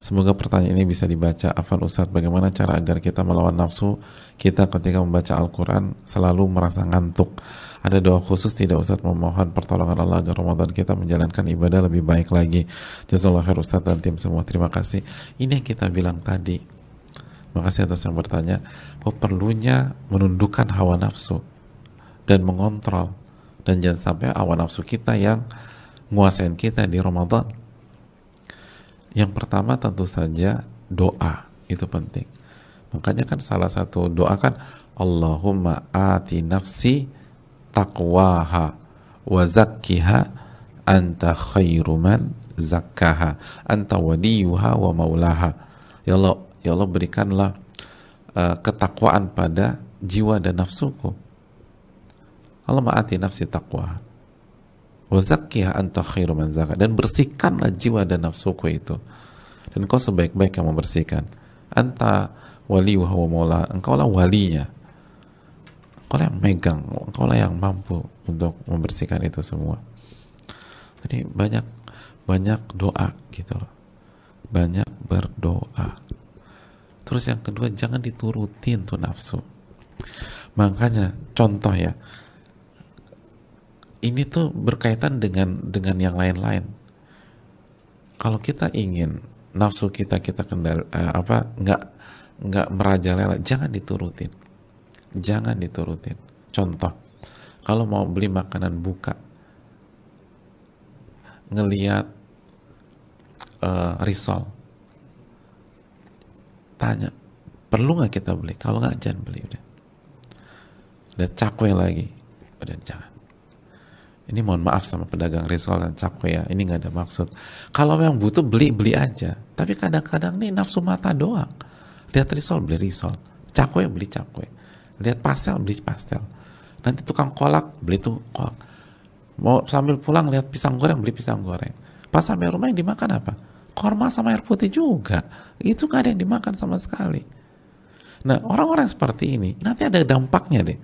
Semoga pertanyaan ini bisa dibaca. Afan Ustadz, bagaimana cara agar kita melawan nafsu kita ketika membaca Al-Quran selalu merasa ngantuk? Ada doa khusus tidak Ustadz memohon pertolongan Allah agar Ramadan kita menjalankan ibadah lebih baik lagi. Jazakallah khair Ustadz dan tim semua. Terima kasih. Ini yang kita bilang tadi. Makasih atas yang bertanya. Bahwa perlunya menundukkan hawa nafsu dan mengontrol. Dan jangan sampai hawa nafsu kita yang nguasain kita di Ramadan yang pertama tentu saja doa itu penting. Makanya kan salah satu doa kan Allahumma ati nafsi taqwaha wa zakkiha anta khairu man zakkaha anta waliyuha wa maulaha. Ya Allah, ya Allah berikanlah uh, ketakwaan pada jiwa dan nafsuku. Allah ma'ati nafsi taqwa Wazakiyah anta khairu man zaka. Dan bersihkanlah jiwa dan nafsuku itu. Dan kau sebaik-baik yang membersihkan. Anta wali wa maula. Engkau lah walinya. Engkau lah yang megang. Engkau lah yang mampu untuk membersihkan itu semua. Jadi banyak banyak doa gitu loh. Banyak berdoa. Terus yang kedua jangan diturutin tuh nafsu. Makanya contoh ya, ini tuh berkaitan dengan dengan yang lain-lain. Kalau kita ingin nafsu kita kita kendal eh, apa nggak nggak merajalela, jangan diturutin, jangan diturutin. Contoh, kalau mau beli makanan buka, ngeliat uh, risol, tanya, perlu nggak kita beli? Kalau nggak jangan beli udah. Lihat cakwe lagi, udah jangan ini mohon maaf sama pedagang risol dan cakwe ya ini nggak ada maksud. Kalau yang butuh beli beli aja. Tapi kadang-kadang nih nafsu mata doang. Lihat risol beli risol cakwe beli cakwe lihat pastel beli pastel. Nanti tukang kolak beli tuh kolak mau sambil pulang lihat pisang goreng beli pisang goreng. Pas sampai rumah yang dimakan apa? Korma sama air putih juga. Itu nggak ada yang dimakan sama sekali. Nah orang-orang seperti ini nanti ada dampaknya deh.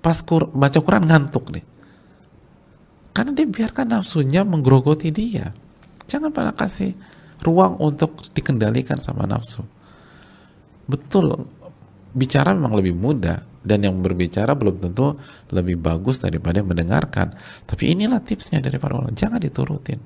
Pas kur baca Quran ngantuk deh karena dia biarkan nafsunya menggerogoti dia. Jangan pernah kasih ruang untuk dikendalikan sama nafsu. Betul, bicara memang lebih mudah dan yang berbicara belum tentu lebih bagus daripada mendengarkan. Tapi inilah tipsnya dari para ulama, jangan diturutin.